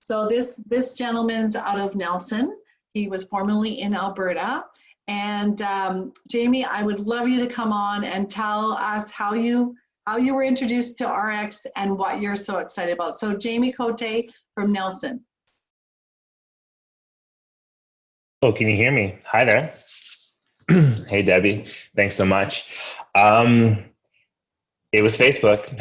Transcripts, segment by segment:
So this, this gentleman's out of Nelson. He was formerly in Alberta. And um, Jamie, I would love you to come on and tell us how you how you were introduced to RX and what you're so excited about. So Jamie Cote from Nelson. Oh, can you hear me? Hi there. hey, Debbie. Thanks so much. Um, it was Facebook.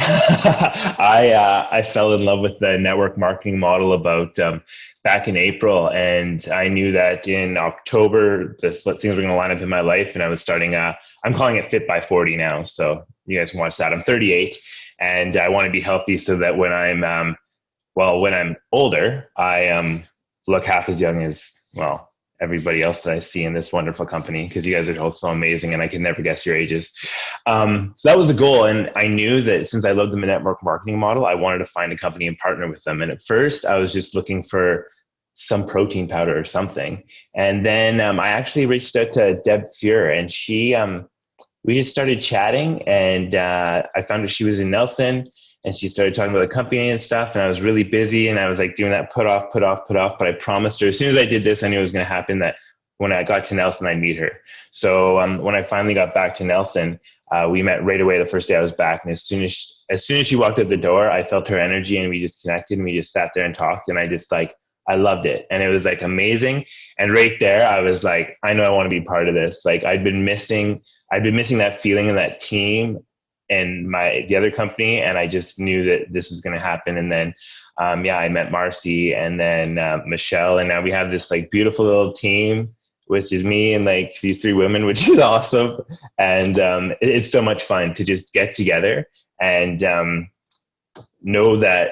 I uh, I fell in love with the network marketing model about um, back in April, and I knew that in October, this things were going to line up in my life, and I was starting. Uh, I'm calling it Fit by 40 now, so you guys can watch that. I'm 38, and I want to be healthy so that when I'm um, well, when I'm older, I um, look half as young as well everybody else that I see in this wonderful company because you guys are all so amazing and I can never guess your ages. Um, so that was the goal. And I knew that since I love the network marketing model, I wanted to find a company and partner with them. And at first, I was just looking for some protein powder or something. And then um, I actually reached out to Deb Fuhr and she, um, we just started chatting and uh, I found out she was in Nelson and she started talking about the company and stuff and i was really busy and i was like doing that put off put off put off but i promised her as soon as i did this i knew it was going to happen that when i got to nelson i'd meet her so um, when i finally got back to nelson uh, we met right away the first day i was back and as soon as she, as soon as she walked out the door i felt her energy and we just connected and we just sat there and talked and i just like I loved it. And it was like amazing. And right there, I was like, I know I want to be part of this. Like I'd been missing, I'd been missing that feeling of that team and my the other company, and I just knew that this was going to happen. And then, um, yeah, I met Marcy and then uh, Michelle, and now we have this like beautiful little team, which is me and like these three women, which is awesome. And um, it, it's so much fun to just get together and um, know that.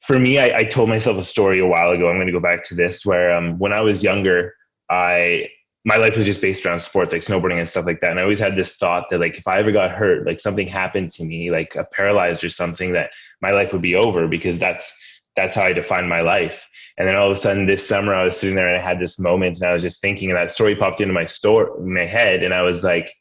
For me, I, I, told myself a story a while ago. I'm going to go back to this, where um, when I was younger, I my life was just based around sports like snowboarding and stuff like that. And i always had this thought that like if i ever got hurt like something happened to me like a paralyzed or something that my life would be over because that's that's how i defined my life. And then all of a sudden this summer i was sitting there and i had this moment and i was just thinking and that story popped into my store my head. And i was like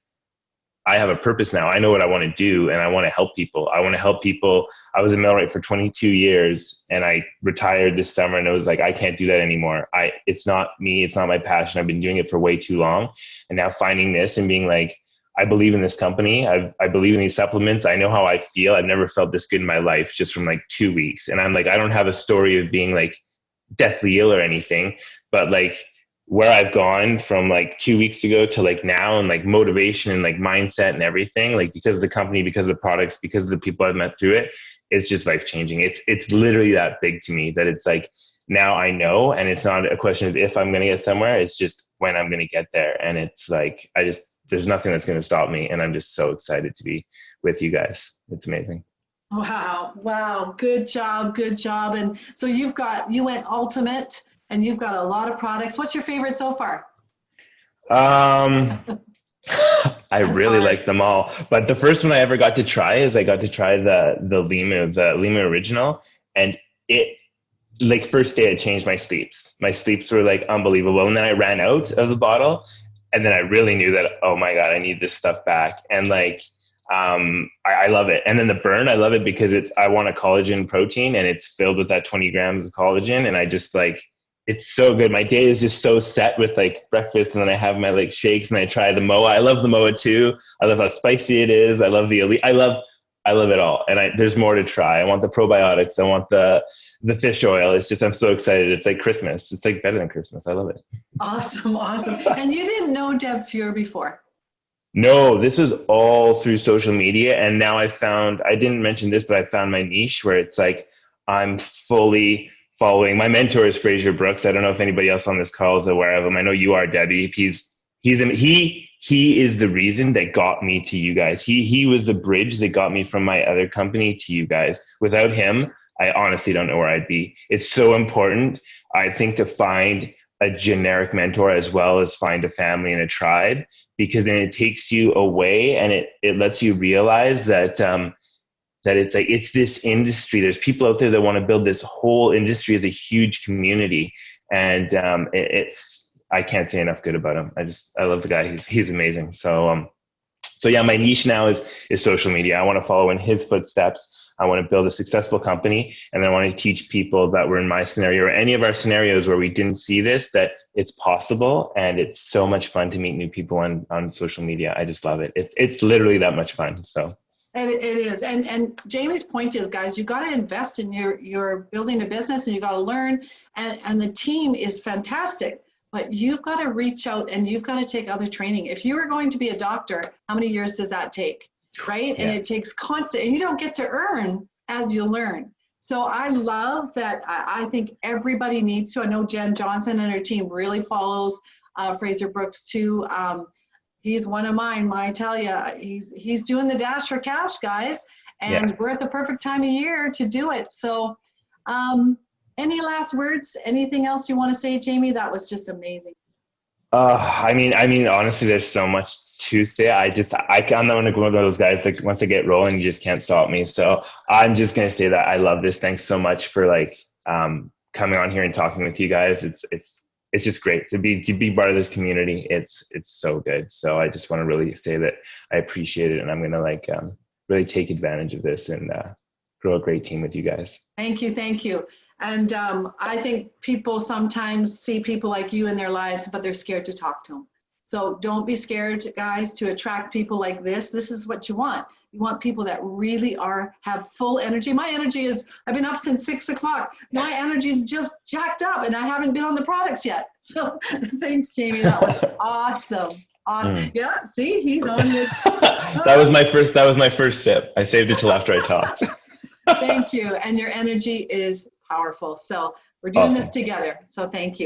I have a purpose now. I know what I want to do and I want to help people. I want to help people. I was a millwright for 22 years and I retired this summer and I was like, I can't do that anymore. I, it's not me. It's not my passion. I've been doing it for way too long. And now finding this and being like, I believe in this company. I, I believe in these supplements. I know how I feel. I've never felt this good in my life just from like two weeks. And I'm like, I don't have a story of being like deathly ill or anything, but like where I've gone from like two weeks ago to like now and like motivation and like mindset and everything, like because of the company, because of the products, because of the people I've met through it, it's just life changing. It's it's literally that big to me that it's like now I know and it's not a question of if I'm gonna get somewhere, it's just when I'm gonna get there. And it's like I just there's nothing that's gonna stop me. And I'm just so excited to be with you guys. It's amazing. Wow, wow, good job, good job. And so you've got you went ultimate and you've got a lot of products. What's your favorite so far? Um, I really hard. like them all, but the first one I ever got to try is I got to try the the Limu, the Limu original, and it like first day I changed my sleeps. My sleeps were like unbelievable, and then I ran out of the bottle, and then I really knew that oh my god, I need this stuff back, and like um, I, I, love it. And then the burn, I love it because it's I want a collagen protein, and it's filled with that twenty grams of collagen, and I just like it's so good. My day is just so set with like breakfast, and then I have my like shakes, and I try the moa. I love the moa too. I love how spicy it is. I love the elite. I love I love it all, and I, there's more to try. I want the probiotics. I want the the fish oil. It's just I'm so excited. It's like Christmas. It's like better than Christmas. I love it. Awesome, awesome. And you didn't know Deb Fuhr before? No, this was all through social media, and now I found I didn't mention this, but I found my niche where it's like I'm fully following. My mentor is Frazer Brookes. I don't know if anybody else on this call is aware of him. I know you are, Debbie. He's he's he he is the reason that got me to you guys. He he was the bridge that got me from my other company to you guys. Without him, I honestly don't know where I'd be. It's so important, I think, to find a generic mentor as well as find a family and a tribe because then it takes you away and it it lets you realize that um, that it's like it's this industry there's people out there that want to build this whole industry as a huge community and um, it, it's i can't say enough good about him i just i love the guy he's he's amazing so um so yeah my niche now is is social media i want to follow in his footsteps I want to build a successful company. And I want to teach people that were in my scenario or any of our scenarios where we didn't see this, that it's possible. And it's so much fun to meet new people on, on social media. I just love it. It's, it's literally that much fun. So. And it it is. And, and Jamie's point is, guys, you got to invest in your, your building a business and you got to learn. And, and the team is fantastic, but you've got to reach out and you've got to take other training. If you are going to be a doctor, how many years does that take? Right? And it takes constant, and you don't get to earn as you learn. So I love that. I, I think everybody needs to. I know Jen Johnson and her team really follows uh, Frazer Brookes too. Um, he's one of mine. I tell you, he's he's doing the dash for cash, guys, and Yeah. we're at the perfect time of year to do it. So, um, any last words? Anything else you want to say, Jamie? That was just amazing. Uh, I mean, I mean, honestly, there's so much to say. I just, I, I'm not one of those guys. Like once I get rolling, you just can't stop me. So I'm just gonna say that I love this. Thanks so much for like um, coming on here and talking with you guys. It's, it's, it's just great to be to be part of this community. It's, it's so good. So I just want to really say that I appreciate it, and I'm gonna like um, really take advantage of this and uh, grow a great team with you guys. Thank you, thank you. And um, I think people sometimes see people like you in their lives, but they're scared to talk to them. So don't be scared, guys, to attract people like this. This is what you want. You want people that really are have full energy. My energy is I've been up since six o'clock. My energy is just jacked up, and I haven't been on the products yet. So thanks, Jamie. That was awesome. Awesome. Mm. Yeah. See, he's on his. that was my first. That was my first sip. I saved it till after I talked. Thank you. And your energy is powerful. So we're doing this together. So thank you.